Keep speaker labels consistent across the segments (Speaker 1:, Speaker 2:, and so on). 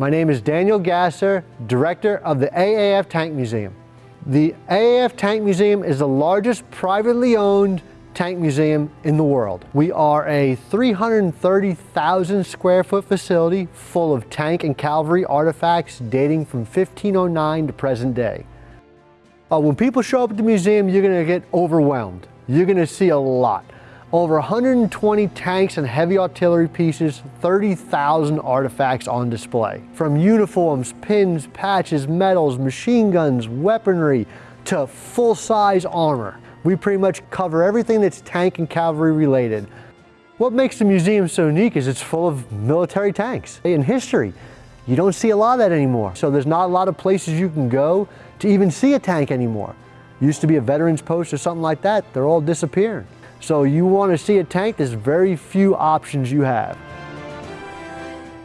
Speaker 1: My name is Daniel Gasser, Director of the AAF Tank Museum. The AAF Tank Museum is the largest privately owned tank museum in the world. We are a 330,000 square foot facility full of tank and cavalry artifacts dating from 1509 to present day. Uh, when people show up at the museum, you're gonna get overwhelmed. You're gonna see a lot. Over 120 tanks and heavy artillery pieces, 30,000 artifacts on display. From uniforms, pins, patches, medals, machine guns, weaponry, to full-size armor. We pretty much cover everything that's tank and cavalry related. What makes the museum so unique is it's full of military tanks. In history, you don't see a lot of that anymore. So there's not a lot of places you can go to even see a tank anymore. Used to be a veterans post or something like that, they're all disappearing. So you want to see a tank, there's very few options you have.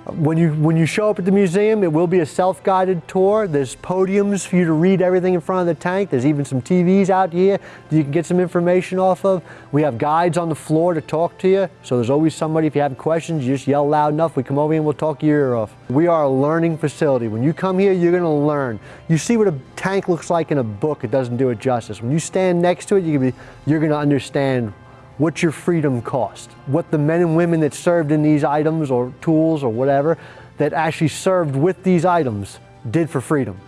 Speaker 1: When you, when you show up at the museum, it will be a self-guided tour. There's podiums for you to read everything in front of the tank. There's even some TVs out here that you can get some information off of. We have guides on the floor to talk to you. So there's always somebody, if you have questions, you just yell loud enough. We come over here and we'll talk your ear off. We are a learning facility. When you come here, you're gonna learn. You see what a tank looks like in a book, it doesn't do it justice. When you stand next to it, you're gonna, be, you're gonna understand what your freedom cost, what the men and women that served in these items or tools or whatever that actually served with these items did for freedom.